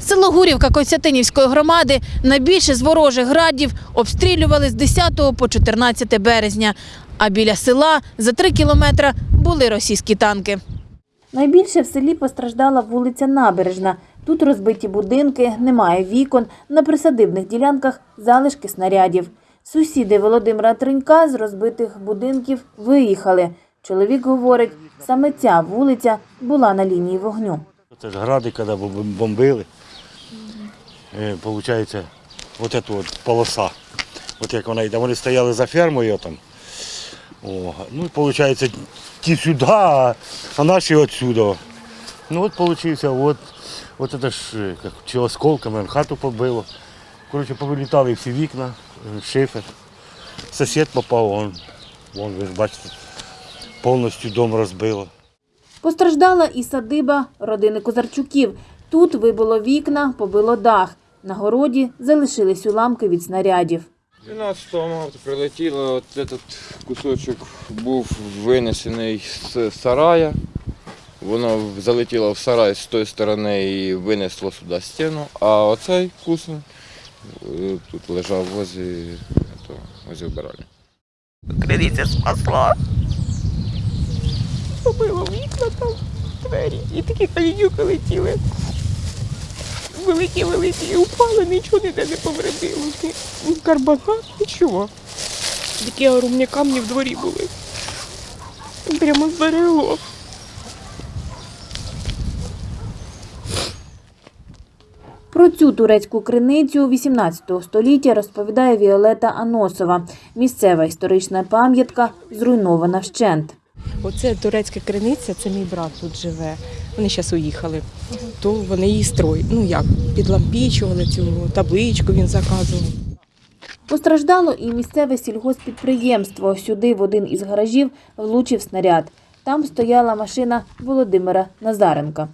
Село Гурівка Костянтинівської громади найбільше з ворожих градів обстрілювали з 10 по 14 березня. А біля села за три кілометри були російські танки. Найбільше в селі постраждала вулиця Набережна. Тут розбиті будинки, немає вікон, на присадибних ділянках залишки снарядів. Сусіди Володимира Тринька з розбитих будинків виїхали. Чоловік говорить, саме ця вулиця була на лінії вогню. Це ж гради, коли бомбили. Получається, от ця от полоса. От як вона йде. Вони стояли за фермою там. О, ну, і виходить, ті сюди, а наші отсюди. Ну от получився, от, от це ж е, як, чи осколками хату побило. Коротше, повилітали всі вікна, е, шифер. Сусід попав, вон, вон ви ж бачите, повністю дом розбило. Постраждала і садиба родини Козарчуків. Тут вибило вікна, побило дах. На городі залишились уламки від снарядів. 12 марта прилетіло, от этот кусочок був винесений з сарая. Воно залетіло в сарай з тої сторони і винесло сюди стіну, а оцей кусок е, тут лежав возле, этого, возле вбиральні. Криниця спасла. Побило там, двері. І такі калінюки летіли. Великі, великі, і упали, нічого ніде не повредило. Карбонат, нічого. Такі огромні камні в дворі були. Прямо зберегло. Про цю турецьку криницю 18 століття розповідає Віолета Аносова. Місцева історична пам'ятка зруйнована вщент. Оце турецька криниця, це мій брат тут живе. Вони зараз уїхали. То вони її строїть. Ну як, підлампічували цю табличку, він заказував. Постраждало і місцеве сільгоспідприємство. Сюди в один із гаражів влучив снаряд. Там стояла машина Володимира Назаренка.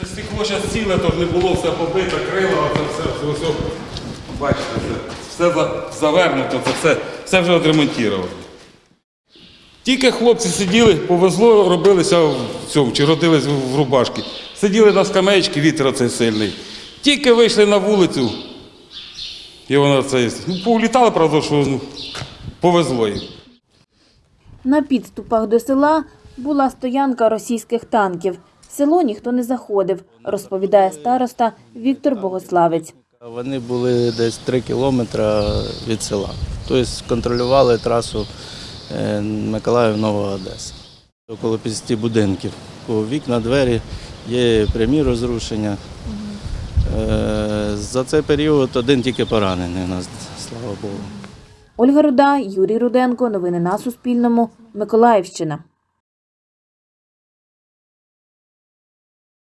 Це стекло зараз ціле, то не було все побите, крила, це все, все, все. Бачите, все, все завернуто, це все, все вже відремонтували. Тільки хлопці сиділи, повезло, робилися в цьому, чи родились в рубашки. Сиділи на скамеечці, вітер оцей сильний. Тільки вийшли на вулицю, і воно це. Ну, повлітали, правда, що ну, повезло їм. На підступах до села була стоянка російських танків. В село ніхто не заходив, розповідає староста Віктор Богославець. Вони були десь 3 кілометри від села. Тобто контролювали трасу е, Миколаїв-Нова Одеса. Около 50 будинків. Вікна, двері є прямі розрушення. Е, За цей період один тільки поранений у нас, слава Богу. Ольга Руда, Юрій Руденко. Новини на Суспільному. Миколаївщина.